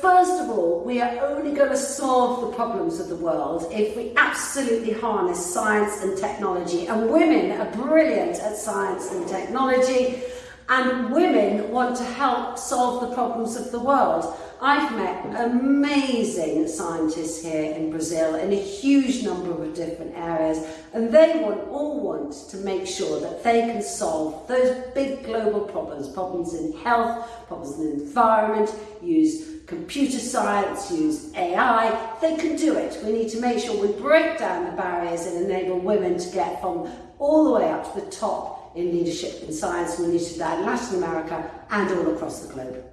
first of all, we are only going to solve the problems of the world if we absolutely harness science and technology. And women are brilliant at science and technology and women want to help solve the problems of the world. I've met amazing scientists here in Brazil in a huge number of different areas and they all want to make sure that they can solve those big global problems, problems in health, problems in the environment, use computer science, use AI, they can do it. We need to make sure we break down the barriers and enable women to get from all the way up to the top in leadership in science we need to do that in Latin America and all across the globe.